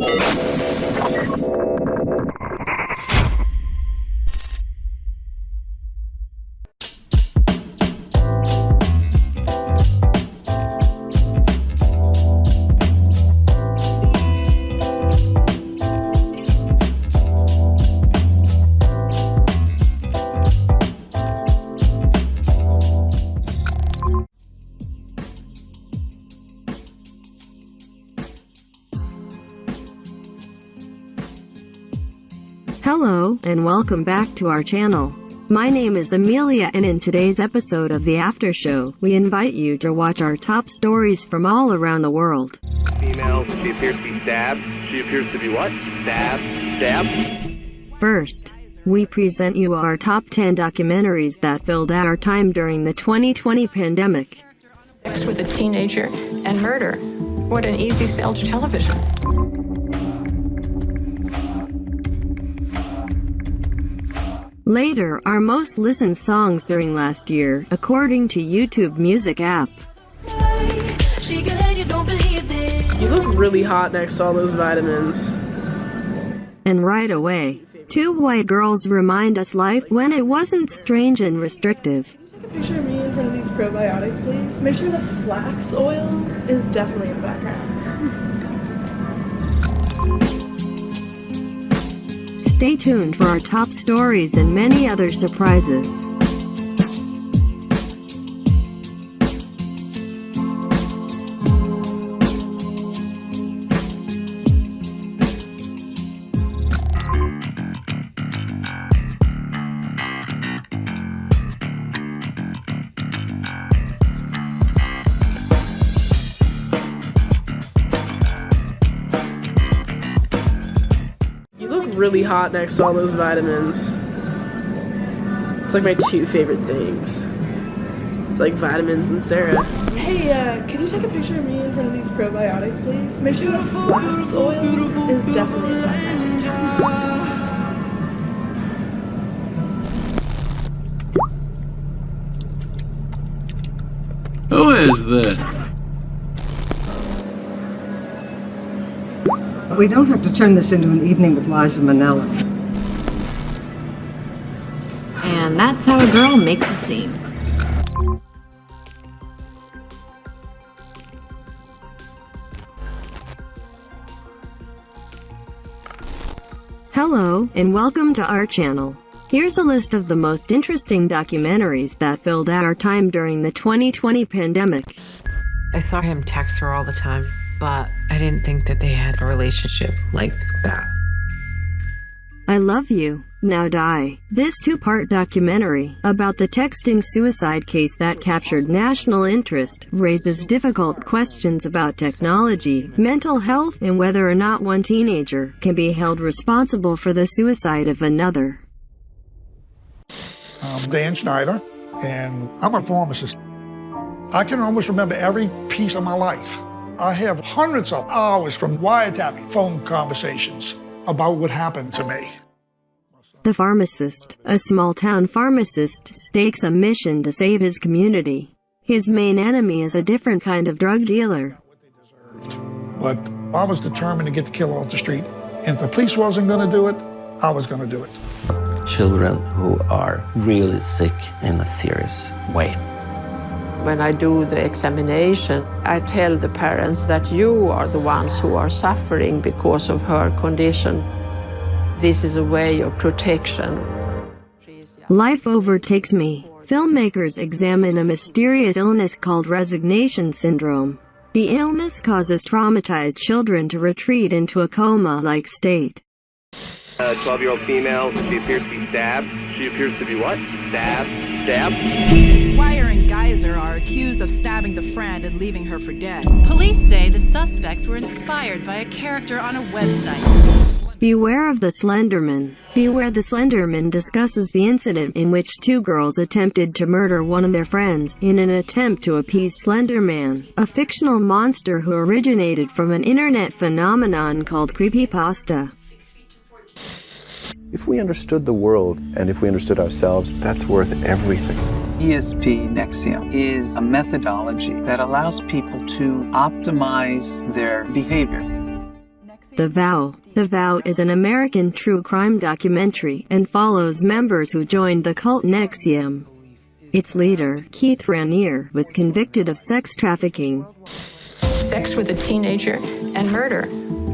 Hello, and welcome back to our channel. My name is Amelia and in today's episode of The After Show, we invite you to watch our top stories from all around the world. Female, she appears to be stabbed. She appears to be what? Stabbed. Stabbed. First, we present you our top 10 documentaries that filled our time during the 2020 pandemic. sex with a teenager and murder. What an easy sell to television. Later, our most listened songs during last year, according to YouTube Music app. You look really hot next to all those vitamins. And right away, two white girls remind us life when it wasn't strange and restrictive. Take a picture of me in front of these probiotics, please. Make sure the flax oil is definitely in the background. Stay tuned for our top stories and many other surprises. You really hot next to all those vitamins. It's like my two favorite things. It's like vitamins and Sarah. Hey, uh, can you take a picture of me in front of these probiotics, please? Make sure the flax oil is definitely in the background. Who is this? But we don't have to turn this into an evening with Liza Minnelli. And that's how a girl makes a scene. Hello, and welcome to our channel. Here's a list of the most interesting documentaries that filled our time during the 2020 pandemic. I saw him text her all the time, but I didn't think that they had a relationship like that. I Love You, Now Die. This two-part documentary, about the texting suicide case that captured national interest, raises difficult questions about technology, mental health, and whether or not one teenager can be held responsible for the suicide of another. I'm Dan Schneider, and I'm a pharmacist. I can almost remember every piece of my life. I have hundreds of hours from wiretapping phone conversations about what happened to me. The pharmacist, a small-town pharmacist, stakes a mission to save his community. His main enemy is a different kind of drug dealer. But I was determined to get the killer off the street. If the police wasn't going to do it, I was going to do it. children who are really sick in a serious way. When I do the examination, I tell the parents that you are the ones who are suffering because of her condition. This is a way of protection. Life overtakes me. Filmmakers examine a mysterious illness called resignation syndrome. The illness causes traumatized children to retreat into a coma-like state. A 12-year-old female, she appears to be stabbed. She appears to be what? Stabbed. Stabbed. Weier and Geyser are accused of stabbing the friend and leaving her for dead. Police say the suspects were inspired by a character on a website. Beware of the Slenderman. Beware the Slenderman discusses the incident in which two girls attempted to murder one of their friends in an attempt to appease Slenderman, a fictional monster who originated from an internet phenomenon called creepypasta. If we understood the world and if we understood ourselves, that's worth everything. ESP NXIVM is a methodology that allows people to optimize their behavior. The Vow. The Vow is an American true crime documentary and follows members who joined the cult NXIVM. Its leader, Keith Raniere, was convicted of sex trafficking. Sex with a teenager and murder.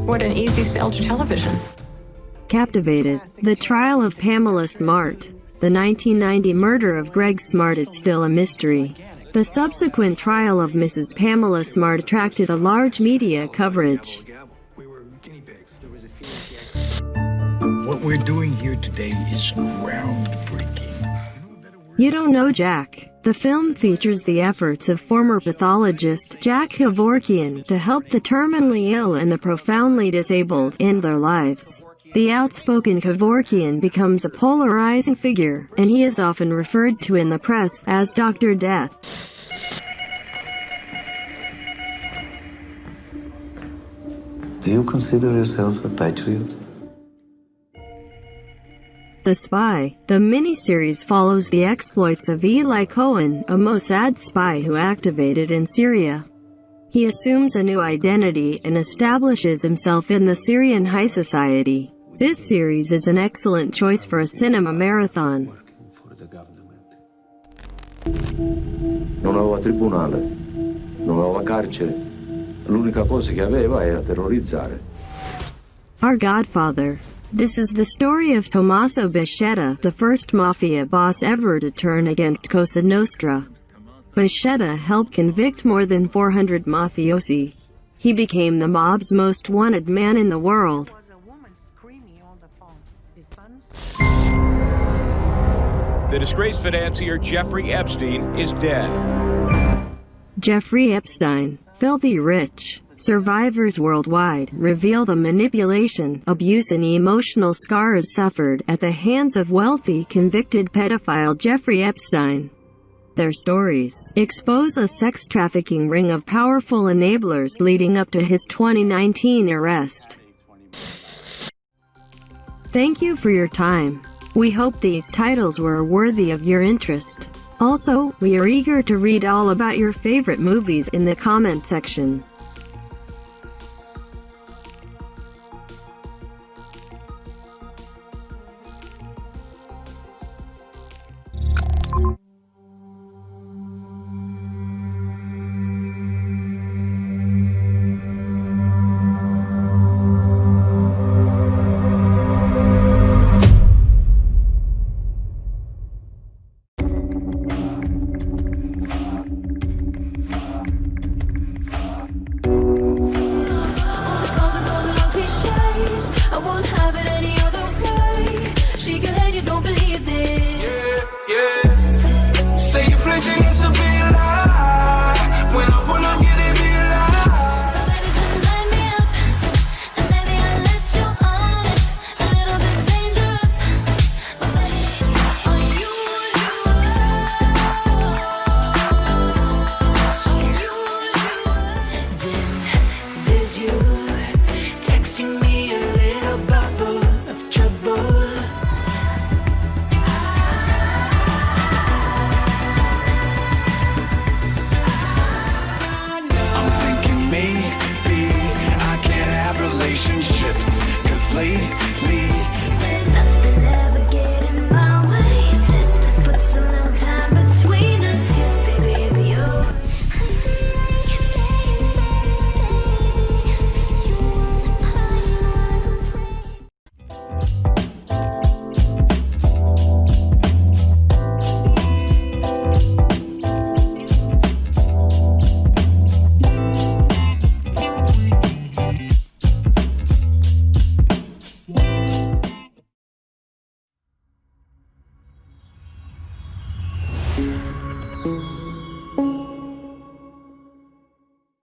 What an easy sell to television. Captivated. The trial of Pamela Smart. The 1990 murder of Greg Smart is still a mystery. The subsequent trial of Mrs. Pamela Smart attracted a large media coverage. What we're doing here today is groundbreaking. You don't know Jack. The film features the efforts of former pathologist Jack Kevorkian to help the terminally ill and the profoundly disabled end their lives. The outspoken Kevorkian becomes a polarizing figure, and he is often referred to in the press as Dr. Death. Do you consider yourself a patriot? The Spy. The miniseries follows the exploits of Eli Cohen, a Mossad spy who activated in Syria. He assumes a new identity and establishes himself in the Syrian high society. This series is an excellent choice for a cinema marathon. Non aveva tribunale, non aveva carcere. L'unica cosa che aveva era terrorizzare. Our Godfather. This is the story of Tommaso Buscetta, the first mafia boss ever to turn against Cosa Nostra. Buscetta helped convict more than 400 mafiosi. He became the mob's most wanted man in the world. The disgraced financier Jeffrey Epstein is dead. Jeffrey Epstein, filthy rich. Survivors worldwide reveal the manipulation, abuse and emotional scars suffered at the hands of wealthy convicted pedophile Jeffrey Epstein. Their stories expose a sex trafficking ring of powerful enablers leading up to his 2019 arrest. Thank you for your time. We hope these titles were worthy of your interest. Also, we are eager to read all about your favorite movies in the comment section.